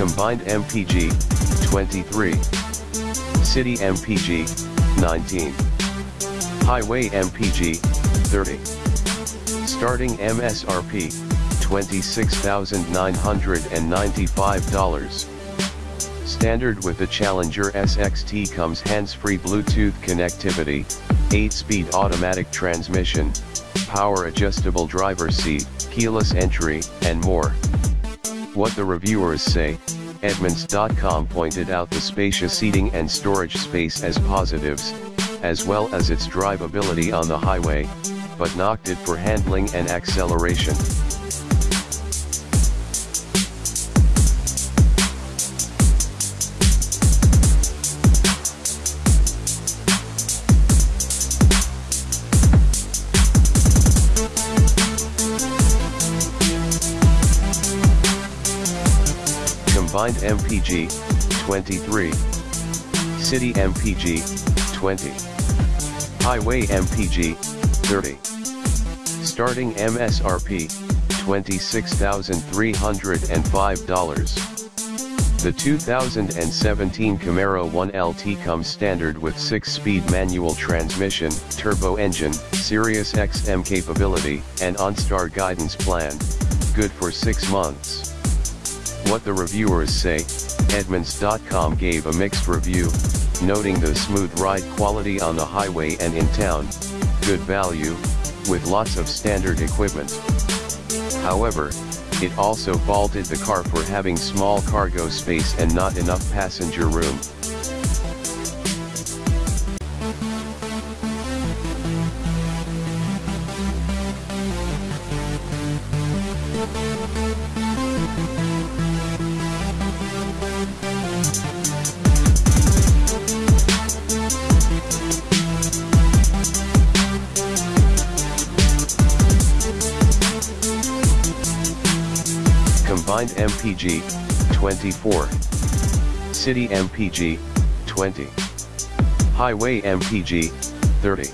Combined MPG, 23. City MPG, 19. Highway MPG, 30. Starting MSRP, $26,995. Standard with the Challenger SXT comes hands-free Bluetooth connectivity, 8-speed automatic transmission, power adjustable driver seat, keyless entry, and more. What the reviewers say, Edmunds.com pointed out the spacious seating and storage space as positives, as well as its drivability on the highway, but knocked it for handling and acceleration. MPG, 23. City MPG, 20. Highway MPG, 30. Starting MSRP, $26,305. The 2017 Camaro 1LT comes standard with 6-speed manual transmission, turbo engine, Sirius XM capability, and OnStar guidance plan. Good for 6 months. What the reviewers say, Edmunds.com gave a mixed review, noting the smooth ride quality on the highway and in town, good value, with lots of standard equipment. However, it also faulted the car for having small cargo space and not enough passenger room. Combined MPG, 24. City MPG, 20. Highway MPG, 30.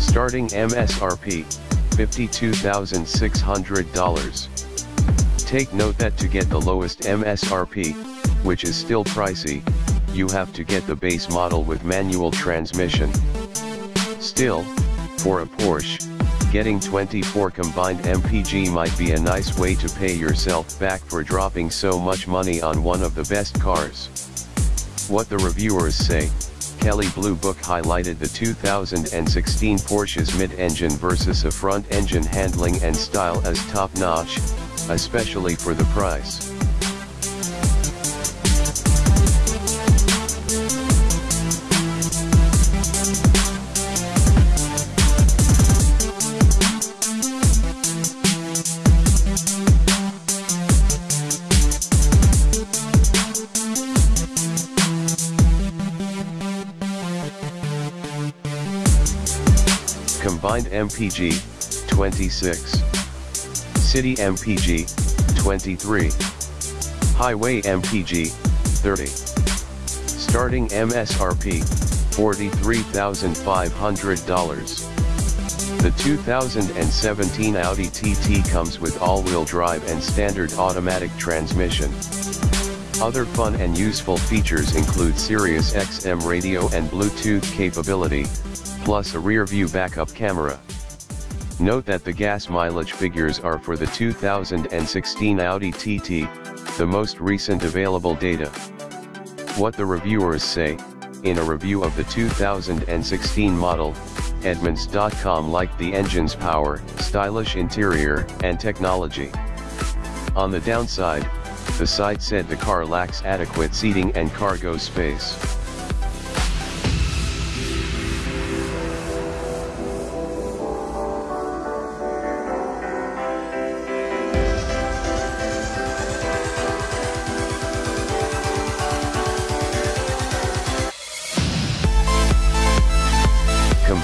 Starting MSRP, $52,600. Take note that to get the lowest MSRP, which is still pricey, you have to get the base model with manual transmission. Still, for a Porsche, Getting 24 combined MPG might be a nice way to pay yourself back for dropping so much money on one of the best cars. What the reviewers say, Kelley Blue Book highlighted the 2016 Porsche's mid-engine versus a front-engine handling and style as top-notch, especially for the price. Combined MPG, 26. City MPG, 23. Highway MPG, 30. Starting MSRP, $43,500. The 2017 Audi TT comes with all-wheel drive and standard automatic transmission. Other fun and useful features include Sirius XM radio and Bluetooth capability, plus a rear-view backup camera. Note that the gas mileage figures are for the 2016 Audi TT, the most recent available data. What the reviewers say, in a review of the 2016 model, Edmunds.com liked the engine's power, stylish interior, and technology. On the downside, the site said the car lacks adequate seating and cargo space.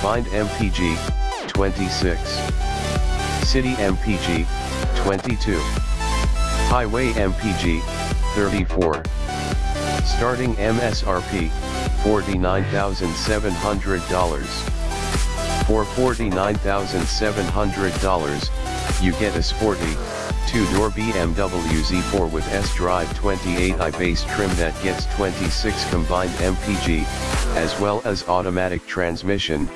Combined MPG, 26. City MPG, 22. Highway MPG, 34. Starting MSRP, $49,700. For $49,700, you get a sporty, Two-door BMW Z4 with S-Drive 28i base trim that gets 26 combined MPG, as well as automatic transmission,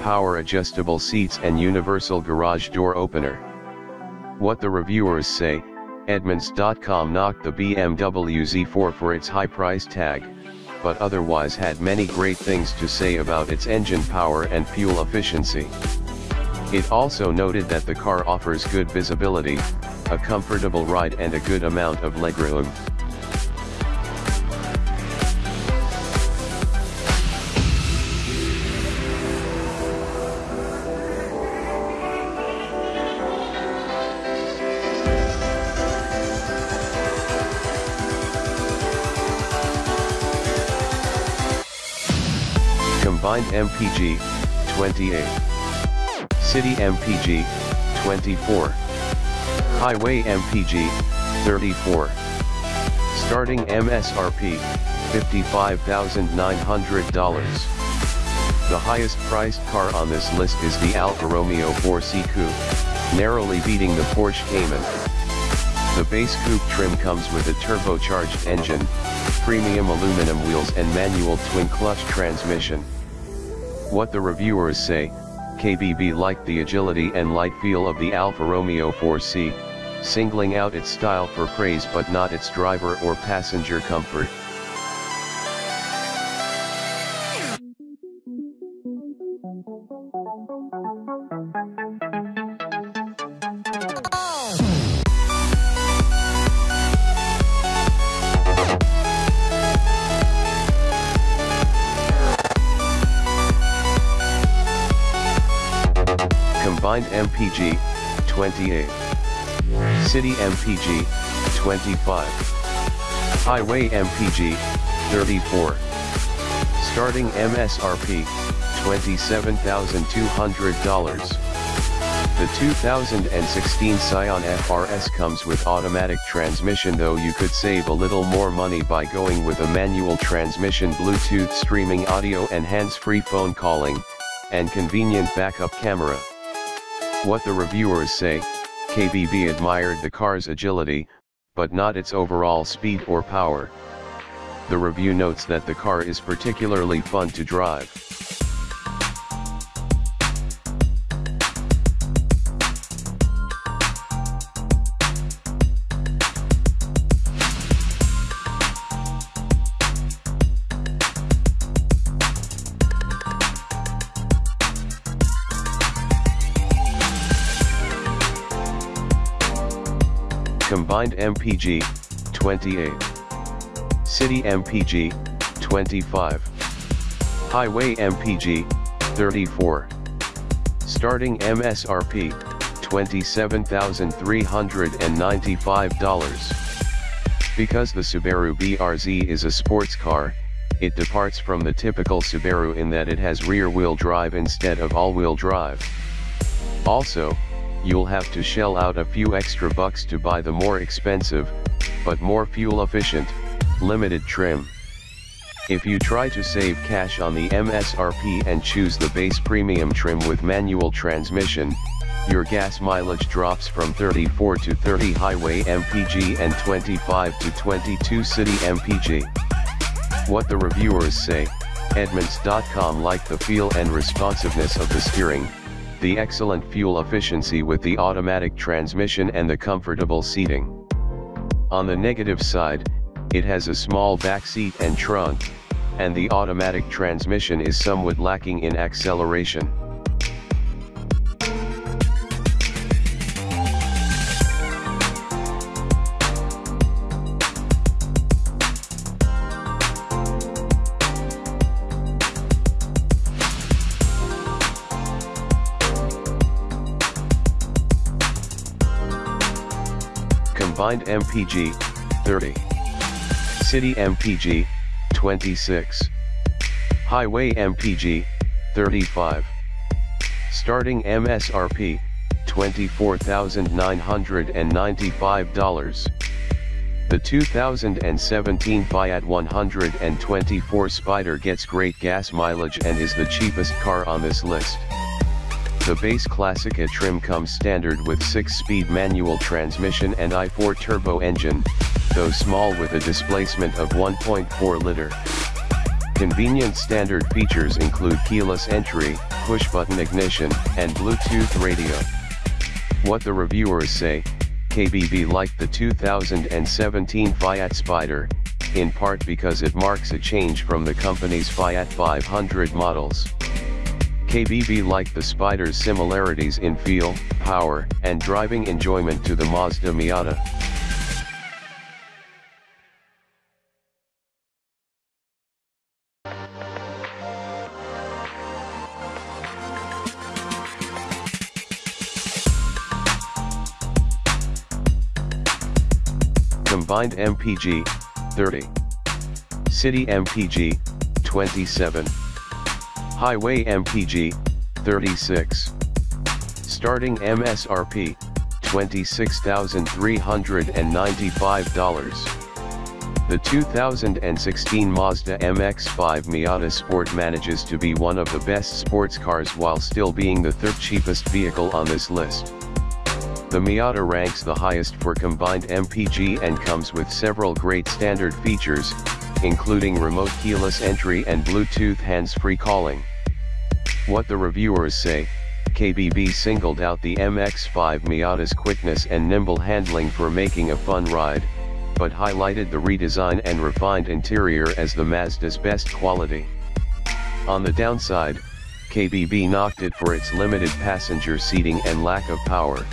power adjustable seats and universal garage door opener. What the reviewers say, Edmunds.com knocked the BMW Z4 for its high price tag, but otherwise had many great things to say about its engine power and fuel efficiency. It also noted that the car offers good visibility, a comfortable ride and a good amount of legroom. Combined MPG, 28. City MPG, 24. Highway MPG, 34. Starting MSRP, $55,900. The highest priced car on this list is the Alfa Romeo 4C Coupe, narrowly beating the Porsche Cayman. The base coupe trim comes with a turbocharged engine, premium aluminum wheels and manual twin-clutch transmission. What the reviewers say, KBB liked the agility and light feel of the Alfa Romeo 4C, singling out its style for praise but not its driver or passenger comfort. Combined MPG, 28. City MPG, 25. Highway MPG, 34. Starting MSRP, $27,200. The 2016 Scion FRS comes with automatic transmission though you could save a little more money by going with a manual transmission Bluetooth streaming audio and hands-free phone calling, and convenient backup camera. What the reviewers say, KBB admired the car's agility, but not its overall speed or power. The review notes that the car is particularly fun to drive. Combined MPG, 28. City MPG, 25. Highway MPG, 34. Starting MSRP, $27,395. Because the Subaru BRZ is a sports car, it departs from the typical Subaru in that it has rear-wheel drive instead of all-wheel drive. Also, you'll have to shell out a few extra bucks to buy the more expensive, but more fuel efficient, limited trim. If you try to save cash on the MSRP and choose the base premium trim with manual transmission, your gas mileage drops from 34 to 30 highway MPG and 25 to 22 city MPG. What the reviewers say, Edmunds.com liked the feel and responsiveness of the steering, the excellent fuel efficiency with the automatic transmission and the comfortable seating. On the negative side, it has a small back seat and trunk, and the automatic transmission is somewhat lacking in acceleration. Combined MPG, 30. City MPG, 26. Highway MPG, 35. Starting MSRP, $24,995. The 2017 Fiat 124 Spider gets great gas mileage and is the cheapest car on this list. The base Classica trim comes standard with 6-speed manual transmission and i4 turbo engine, though small with a displacement of 1.4 liter. Convenient standard features include keyless entry, push-button ignition, and Bluetooth radio. What the reviewers say, KBB liked the 2017 Fiat Spider, in part because it marks a change from the company's Fiat 500 models. KBB liked the Spider's similarities in feel, power, and driving enjoyment to the Mazda Miata. Combined MPG, 30. City MPG, 27. Highway MPG, 36. Starting MSRP, $26,395. The 2016 Mazda MX-5 Miata Sport manages to be one of the best sports cars while still being the third cheapest vehicle on this list. The Miata ranks the highest for combined MPG and comes with several great standard features, including remote keyless entry and Bluetooth hands-free calling. What the reviewers say, KBB singled out the MX-5 Miata's quickness and nimble handling for making a fun ride, but highlighted the redesign and refined interior as the Mazda's best quality. On the downside, KBB knocked it for its limited passenger seating and lack of power.